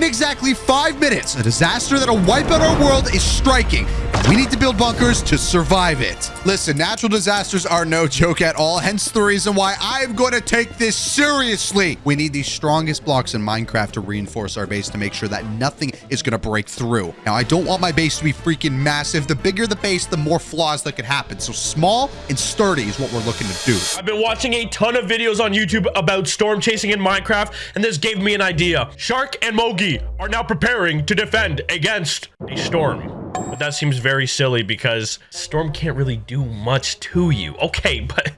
In exactly five minutes, a disaster that'll wipe out our world is striking. We need to build bunkers to survive it. Listen, natural disasters are no joke at all, hence the reason why I'm going to take this seriously. We need the strongest blocks in Minecraft to reinforce our base to make sure that nothing is going to break through. Now, I don't want my base to be freaking massive. The bigger the base, the more flaws that could happen. So small and sturdy is what we're looking to do. I've been watching a ton of videos on YouTube about storm chasing in Minecraft, and this gave me an idea. Shark and Mogi are now preparing to defend against a storm. But that seems very silly because Storm can't really do much to you. Okay, but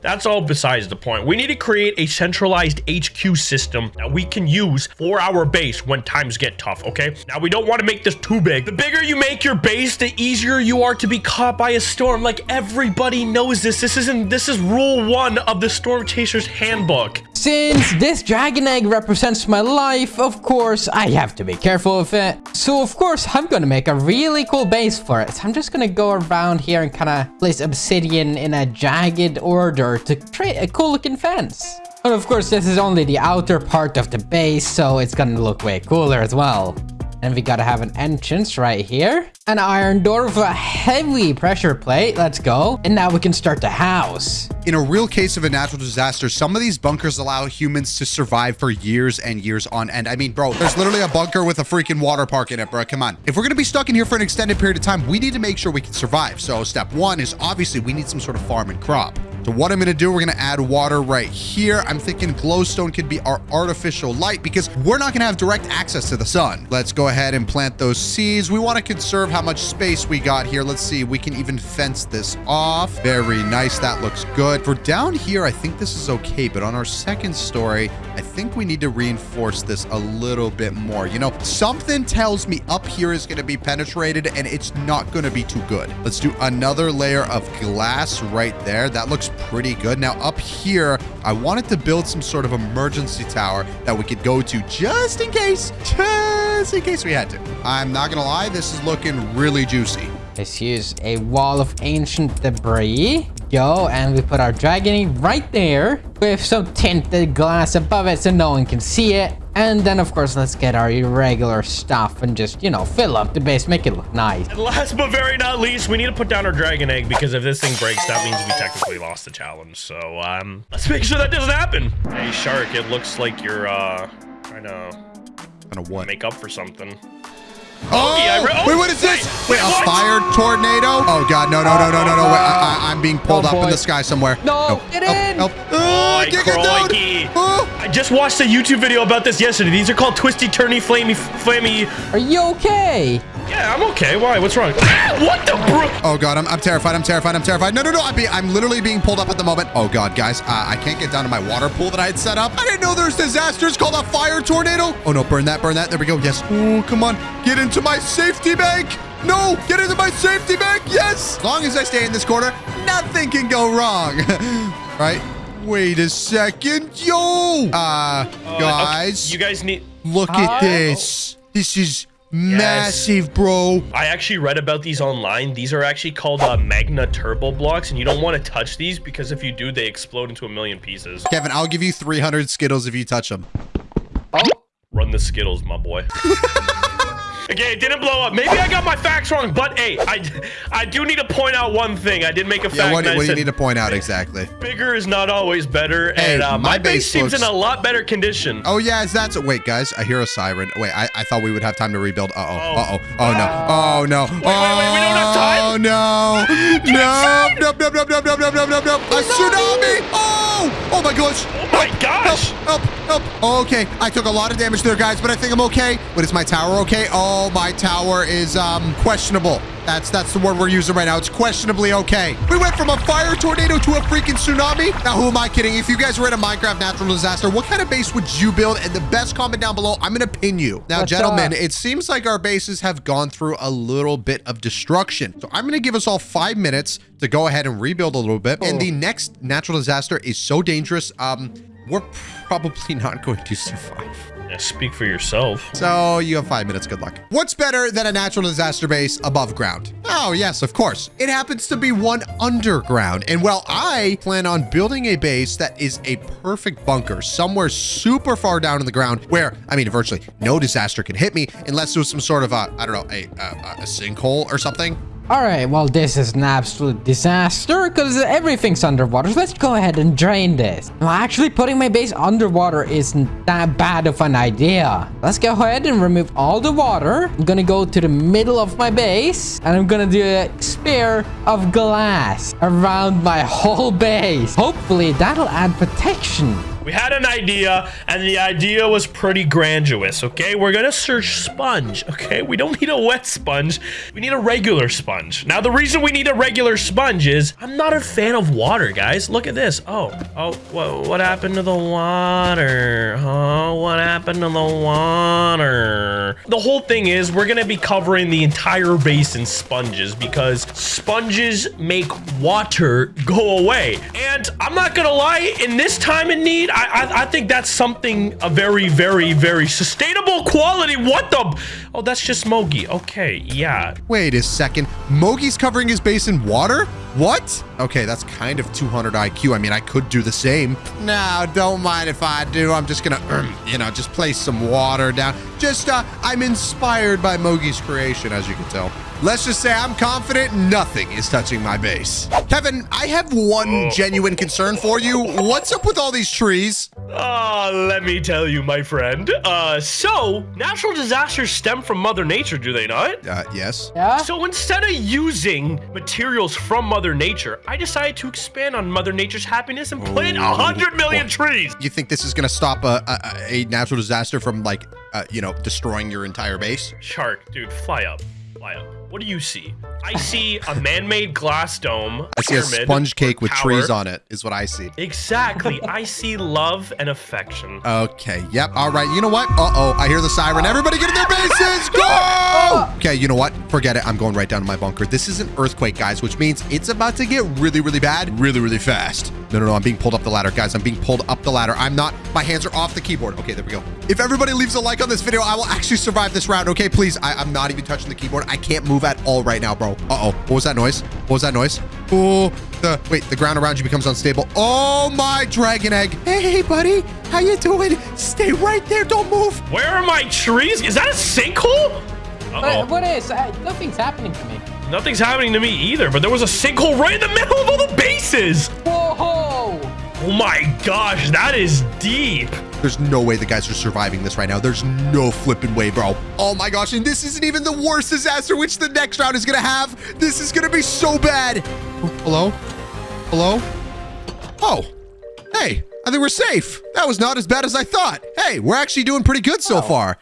that's all besides the point. We need to create a centralized HQ system that we can use for our base when times get tough, okay? Now, we don't want to make this too big. The bigger you make your base, the easier you are to be caught by a storm. Like, everybody knows this. This isn't, this is rule one of the Storm Chaser's Handbook. Since this dragon egg represents my life, of course, I have to be careful of it. So, of course, I'm to make a really cool base for it. So I'm just to go around here and kind of place obsidian in a jagged order to create a cool looking fence. But of course, this is only the outer part of the base, so it's to look way cooler as well. And we gotta have an entrance right here. An iron door with a heavy pressure plate. Let's go. And now we can start the house. In a real case of a natural disaster, some of these bunkers allow humans to survive for years and years on end. I mean, bro, there's literally a bunker with a freaking water park in it, bro. Come on. If we're to be stuck in here for an extended period of time, we need to make sure we can survive. So step one is obviously we need some sort of farm and crop. So what I'm to do, we're to add water right here. I'm thinking glowstone could be our artificial light because we're not to have direct access to the sun. Let's go ahead and plant those seeds. We want to conserve how much space we got here. Let's see. We can even fence this off. Very nice. That looks good. For down here, I think this is okay. But on our second story, I think we need to reinforce this a little bit more. You know, something tells me up here is to be penetrated and it's not to be too good. Let's do another layer of glass right there. That looks pretty good. Now up here, I wanted to build some sort of emergency tower that we could go to just in case, just in case we had to. I'm not to lie, this is looking really juicy. Let's use a wall of ancient debris. Go, and we put our dragon right there with some tinted glass above it so no one can see it. And then, of course, let's get our irregular stuff and just, you know, fill up the base, make it look nice. And last but very not least, we need to put down our dragon egg because if this thing breaks, that means we technically lost the challenge. So, um, let's make sure that doesn't happen. Hey, Shark, it looks like you're, uh, trying to Kind of what? make up for something. Oh, yeah, oh, wait, what is this? wait, Wait, a what? fire tornado? Oh, God, no, no, no, no, no, no. Wait, I, I, I'm being pulled Oh, up in the sky somewhere. No, get help, in. Help, Oh, oh I get down. crikey. Oh. I just watched a YouTube video about this yesterday. These are called twisty, turny, flamey, flamey. Are you okay? Yeah, I'm okay. Why? What's wrong? What the bro? Oh god, I'm, I'm terrified. I'm terrified. I'm terrified. No, no, no. I'm, be, I'm literally being pulled up at the moment. Oh god, guys, uh, I can't get down to my water pool that I had set up. I didn't know there's disasters called a fire tornado. Oh no, burn that, burn that. There we go. Yes. Oh, come on. Get into my safety bank. No, get into my safety bank. Yes. As long as I stay in this corner, nothing can go wrong. right? Wait a second. Yo. Uh, Okay, guys, you guys need. look Huh? at this. This is massive, bro. I actually read about these online. These are actually called uh, Magna Turbo blocks, and you don't want to touch these because if you do, they explode into a million pieces. Kevin, I'll give you 300 Skittles if you touch them. Run the Skittles, my boy. okay, it didn't blow up. Maybe I got my facts wrong, but hey, I I do need to point out one thing. I did make a fact. Yeah, what, what do you need to point out exactly? Bigger is not always better, Hey, and uh, my my, base, base seems in a lot better condition. Oh, yeah, is that so? Wait, guys, I hear a siren. Wait, I, I thought we would have time to rebuild. Uh-oh, uh-oh. Oh, no. Oh, no. wait, wait, wait. we don't have time? Oh, no. No. No, no, no, no, no, no, no, no, no. A tsunami. Oh, oh, my gosh. Oh my gosh! Help, help, help. Oh, okay. I took a lot of damage there, guys, but I think I'm okay. But is my tower okay? Oh, my tower is um questionable. That's that's the word we're using right now. It's questionably okay. We went from a fire tornado to a freaking tsunami. Now, who am I kidding? If you guys were in a Minecraft natural disaster, what kind of base would you build? And the best comment down below, I'm going to pin you. Now, What's gentlemen, up? it seems like our bases have gone through a little bit of destruction. So I'm going to give us all five minutes to go ahead and rebuild a little bit. And Oh. the next natural disaster is so dangerous. Um, we're probably not going to survive. Yeah, speak for yourself. So you have five minutes. Good luck. What's better than a natural disaster base above ground? Oh, yes, of course. It happens to be one underground. And while I plan on building a base that is a perfect bunker somewhere super far down in the ground where, I mean, virtually no disaster can hit me unless there was some sort of a, I don't know, a, a, a sinkhole or something. All right, well, this is an absolute disaster because everything's underwater. So let's go ahead and drain this. Well, actually, putting my base underwater isn't that bad of an idea. Let's go ahead and remove all the water. I'm gonna go to the middle of my base and I'm gonna do a spear of glass around my whole base. Hopefully, that'll add protection. We had an idea, and the idea was pretty grandiose, okay? We're gonna search sponge, okay? We don't need a wet sponge. We need a regular sponge. Now, the reason we need a regular sponge is I'm not a fan of water, guys. Look at this. Oh, oh, what, what happened to the water? Oh, what happened to the water? The whole thing is we're gonna be covering the entire base in sponges because sponges make water go away. And I'm not gonna lie, in this time in need, I, I, think that's something a very, very, very sustainable quality. What the? Oh, that's just Mogi. Okay, yeah. Wait a second. Mogi's covering his base in water? What? Okay, that's kind of 200 IQ. I mean, I could do the same. No, don't mind if I do. I'm just gonna, um, you know, just place some water down. Just, uh, I'm inspired by Mogi's creation, as you can tell. Let's just say I'm confident nothing is touching my base. Kevin, I have one genuine concern for you. What's up with all these trees? Uh, let me tell you, my friend. Uh, so, natural disasters stem from Mother Nature, do they not? Uh, yes. Yeah? So instead of using materials from Mother Nature, I decided to expand on Mother Nature's happiness and plant a hundred million trees. You think this is gonna stop a, a, a natural disaster from, like, uh, you know, destroying your entire base? Shark, dude, fly up, fly up. What do you see? I see a man-made glass dome. I see a sponge cake with trees on it, is what I see. Exactly. I see love and affection. Okay, yep, all right. You know what? Uh-oh, I hear the siren. Everybody get in their bases! Go! Okay, you know what? Forget it. I'm going right down to my bunker. This is an earthquake, guys, which means it's about to get really, really bad really, really fast. No, no, no. I'm being pulled up the ladder, guys. I'm being pulled up the ladder. I'm not. My hands are off the keyboard. Okay, there we go. If everybody leaves a like on this video, I will actually survive this round. Okay, please. I, I'm not even touching the keyboard. I can't move at all right now, bro. Uh-oh. What was that noise? What was that noise? Oh, the wait. The ground around you becomes unstable. Oh my dragon egg. Hey, buddy. How you doing? Stay right there. Don't move. Where are my trees? Is that a sinkhole? Uh-oh. what is? Uh, nothing's happening to me. Nothing's happening to me either, but there was a sinkhole right in the middle of all the bases. Whoa! Oh my gosh, that is deep. There's no way the guys are surviving this right now. There's no flipping way, bro. Oh my gosh, and this isn't even the worst disaster which the next round is gonna have. This is gonna be so bad. Oh, hello? Hello? Oh, hey, I think we're safe. That was not as bad as I thought. Hey, we're actually doing pretty good so far.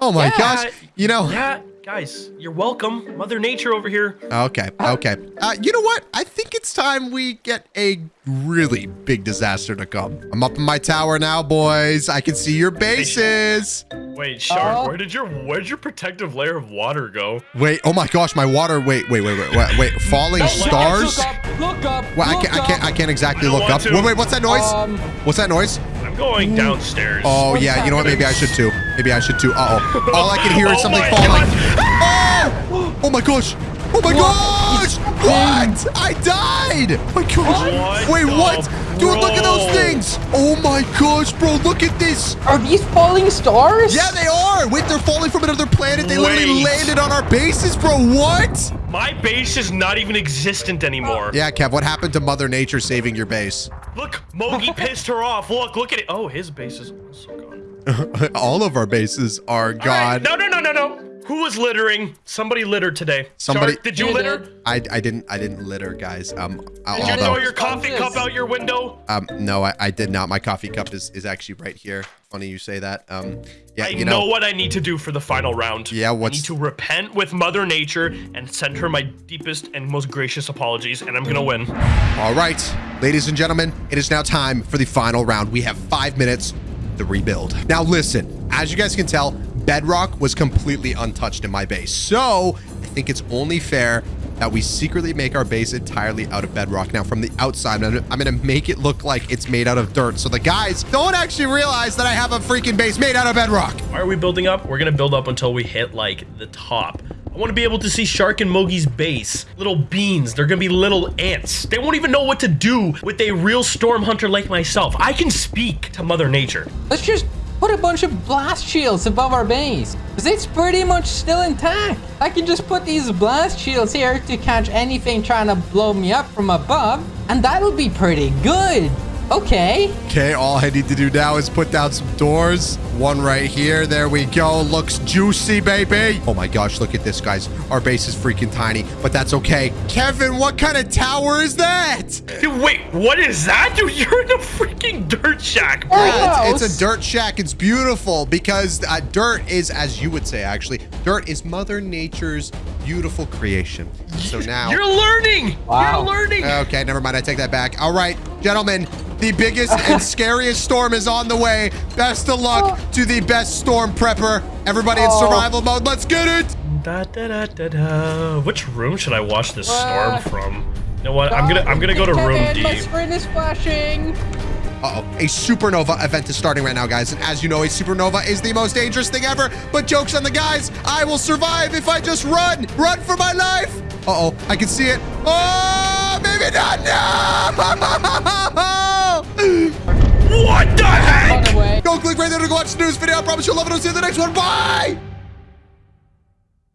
Oh my Yeah. gosh. You know, Yeah, guys, you're welcome. Mother Nature over here. okay, okay. Uh, you know what? I think it's time we get a really big disaster to come. I'm up in my tower now, boys. I can see your bases. Wait, Shark, Uh-oh. where did your where'd your protective layer of water go? Wait, oh my gosh, my water. Wait, wait, wait, wait, wait, wait. Falling Look stars? up, look up, Well, I can't, I can't, I can't exactly I look up. to. Wait, wait, what's that noise? Um, What's that noise? I'm going downstairs. Oh What's yeah, you know what? Maybe I should too. Maybe I should too. Uh oh. All I can hear is Oh something my falling. Oh! Oh my gosh! Oh my gosh! What? I died! Oh my gosh! What Wait, the what? Dude, look at those things! Oh my gosh, bro! Look at this! Are these falling stars? Yeah, they are. Wait, they're falling from another planet. They literally landed on our bases, bro. What? My base is not even existent anymore. Yeah, Kev. What happened to Mother Nature saving your base? Look, Mogi pissed her off. Look, look at it. Oh, his base is also gone. All of our bases are All right, gone. No, no, no, no, no. Who was littering? Somebody littered today. Somebody- Shark, did you You litter? did. I, I didn't I didn't litter, guys. Um, Did you throw your coffee cup out your window? Um, no, I, I did not. My coffee cup is, is actually right here. Funny you say that. Um, yeah, I you know, know, what I need to do for the final round. Yeah, I need to repent with Mother Nature and send her my deepest and most gracious apologies, and I'm gonna win. All right, ladies and gentlemen, it is now time for the final round. We have five minutes to rebuild. Now, listen, as you guys can tell, bedrock was completely untouched in my base. So I think it's only fair that we secretly make our base entirely out of bedrock. Now, from the outside, I'm, I'm going to make it look like it's made out of dirt. So the guys don't actually realize that I have a freaking base made out of bedrock. Why are we building up? We're gonna build up until we hit like the top. I want to be able to see Shark and Mogi's base. Little beans. They're gonna be little ants. They won't even know what to do with a real storm hunter like myself. I can speak to Mother Nature. Let's just put a bunch of blast shields above our base. Because it's pretty much still intact. I can just put these blast shields here to catch anything trying to blow me up from above. And that'll be pretty good. Okay. Okay, all I need to do now is put down some doors. One right here. There we go. Looks juicy, baby. Oh my gosh, look at this, guys. Our base is freaking tiny, but that's okay. Kevin, what kind of tower is that? Dude, wait, what is that? Dude, you're in a freaking dirt shack, bro. Oh. It's, it's a dirt shack. It's beautiful because uh, dirt is, as you would say, actually, dirt is Mother Nature's beautiful creation. So now... You're learning. Wow. You're learning. Okay, never mind. I take that back. All right, gentlemen, the biggest and scariest storm is on the way. Best of luck to the best storm prepper. Everybody in Oh. survival mode. Let's get it. Da, da, da, da, da. Which room should I watch this Uh, storm from? You know what? I'm gonna I'm gonna go to room Kevin, D. My screen is flashing. Uh-oh. A supernova event is starting right now, guys. And as you know, a supernova is the most dangerous thing ever. But joke's on the guys. I will survive if I just run. Run for my life. Uh-oh. I can see it. Oh, maybe not. No! What the heck? Go click right there to go watch the news video. I promise you'll love it. I'll see you in the next one. Bye!